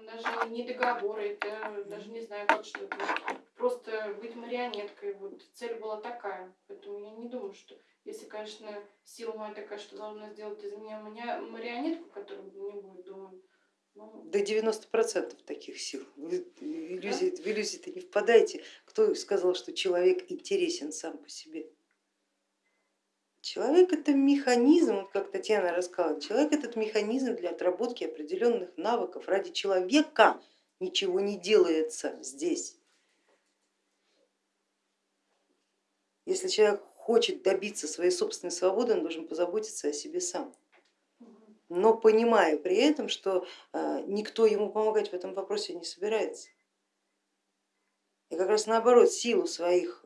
там даже не договоры, это даже не знаю, как что-то. Просто быть марионеткой. Вот цель была такая. Поэтому я не думаю, что если, конечно, сила моя такая, что должна сделать из меня марионетку, которая не будет думать. Ну, До 90% таких сил. Вы иллюзии, да? в иллюзии-то не впадайте. Кто сказал, что человек интересен сам по себе? Человек это механизм, вот как Татьяна рассказала, человек этот механизм для отработки определенных навыков. Ради человека ничего не делается здесь. Если человек хочет добиться своей собственной свободы, он должен позаботиться о себе сам. Но понимая при этом, что э, никто ему помогать в этом вопросе не собирается. И как раз наоборот, силу своих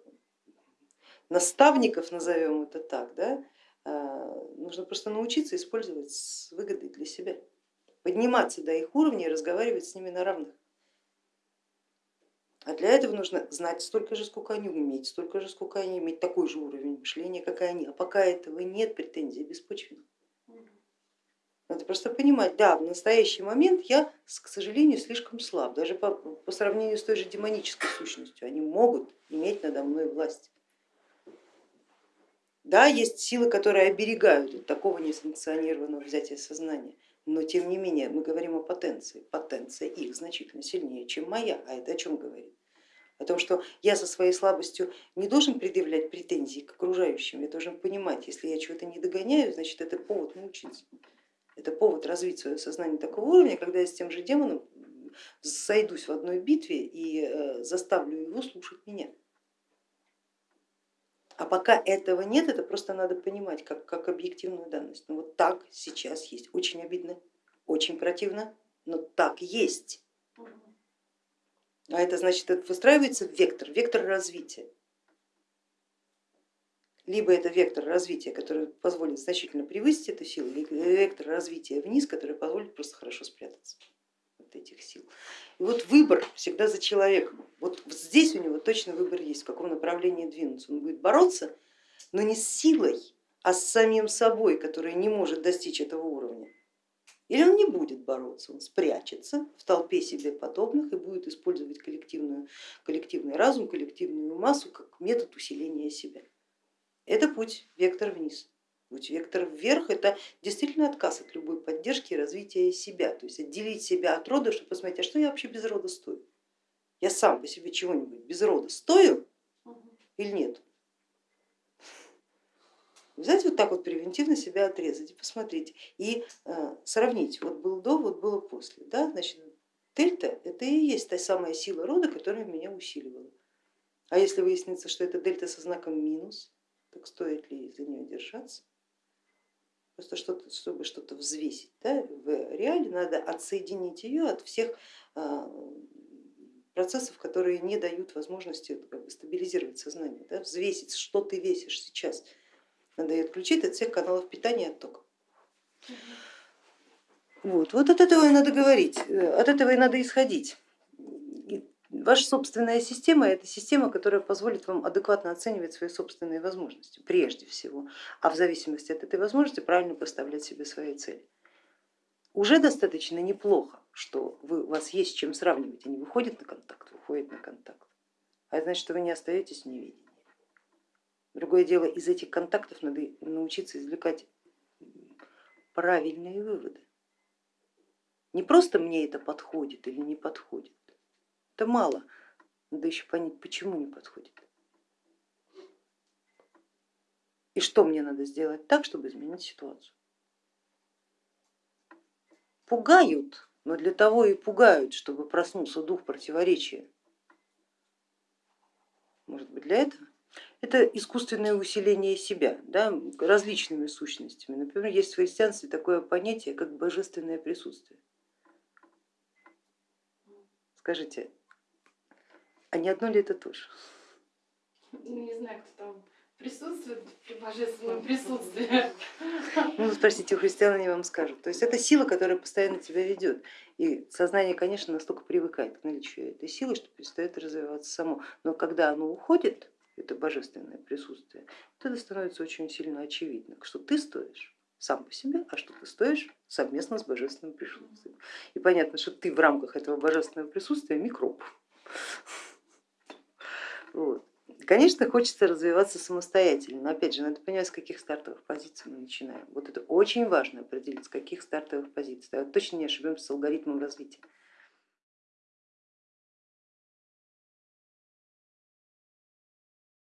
наставников, назовем это так, да, э, нужно просто научиться использовать с выгодой для себя, подниматься до их уровня и разговаривать с ними на равных. А для этого нужно знать столько же, сколько они умеют, столько же, сколько они иметь такой же уровень мышления, как и они. А пока этого нет, претензий беспочвенны. Надо просто понимать, да, в настоящий момент я, к сожалению, слишком слаб, даже по, по сравнению с той же демонической сущностью, они могут иметь надо мной власть. Да, есть силы, которые оберегают от такого несанкционированного взятия сознания, но тем не менее мы говорим о потенции. Потенция их значительно сильнее, чем моя, а это о чем говорит? О том, что я со своей слабостью не должен предъявлять претензии к окружающим, я должен понимать, если я чего-то не догоняю, значит это повод научиться. Это повод развить свое сознание такого уровня, когда я с тем же демоном сойдусь в одной битве и э, заставлю его слушать меня. А пока этого нет, это просто надо понимать как, как объективную данность. Ну вот так сейчас есть. Очень обидно, очень противно, но так есть. А это значит, это выстраивается вектор, вектор развития. Либо это вектор развития, который позволит значительно превысить эту силу, либо вектор развития вниз, который позволит просто хорошо спрятаться от этих сил. И вот выбор всегда за человеком. Вот здесь у него точно выбор есть, в каком направлении двинуться. Он будет бороться, но не с силой, а с самим собой, который не может достичь этого уровня. Или он не будет бороться, он спрячется в толпе себе подобных и будет использовать коллективную, коллективный разум, коллективную массу как метод усиления себя. Это путь, вектор вниз. Путь вектор вверх это действительно отказ от любой поддержки и развития себя, то есть отделить себя от рода, чтобы посмотреть, а что я вообще без рода стою? Я сам по себе чего-нибудь без рода стою или нет? Взять вот так вот превентивно себя отрезать и посмотреть и э, сравнить, вот был до, вот было после. Да? Значит, дельта это и есть та самая сила рода, которая меня усиливала. А если выяснится, что это дельта со знаком минус, так стоит ли за нее держаться? Просто что чтобы что-то взвесить. Да? В реале надо отсоединить ее от всех а, процессов, которые не дают возможности как бы, стабилизировать сознание, да? взвесить, что ты весишь сейчас. Надо ее отключить от всех каналов питания и оттока. Вот, вот от этого и надо говорить, э, от этого и надо исходить. Ваша собственная система это система, которая позволит вам адекватно оценивать свои собственные возможности прежде всего, а в зависимости от этой возможности правильно поставлять себе свои цели. Уже достаточно неплохо, что вы, у вас есть с чем сравнивать, они выходят на контакт, выходят на контакт, а это значит, что вы не остаетесь в неведении. Другое дело, из этих контактов надо научиться извлекать правильные выводы. Не просто мне это подходит или не подходит, это мало, надо еще понять, почему не подходит. И что мне надо сделать так, чтобы изменить ситуацию. Пугают, но для того и пугают, чтобы проснулся дух противоречия. Может быть для этого? Это искусственное усиление себя да, различными сущностями. Например, есть в христианстве такое понятие, как божественное присутствие. Скажите, а не одно ли это тоже? Ну, не знаю, кто там присутствует при божественном присутствии. Ну, спросите у христиан, они вам скажут. То есть это сила, которая постоянно тебя ведет. И сознание, конечно, настолько привыкает к наличию этой силы, что перестает развиваться само. Но когда оно уходит, это божественное присутствие, то это становится очень сильно очевидно, что ты стоишь сам по себе, а что ты стоишь совместно с божественным присутствием. И понятно, что ты в рамках этого божественного присутствия микроб. Вот. Конечно, хочется развиваться самостоятельно, но опять же, надо понимать, с каких стартовых позиций мы начинаем. Вот это очень важно определить, с каких стартовых позиций. Точно не ошибемся с алгоритмом развития.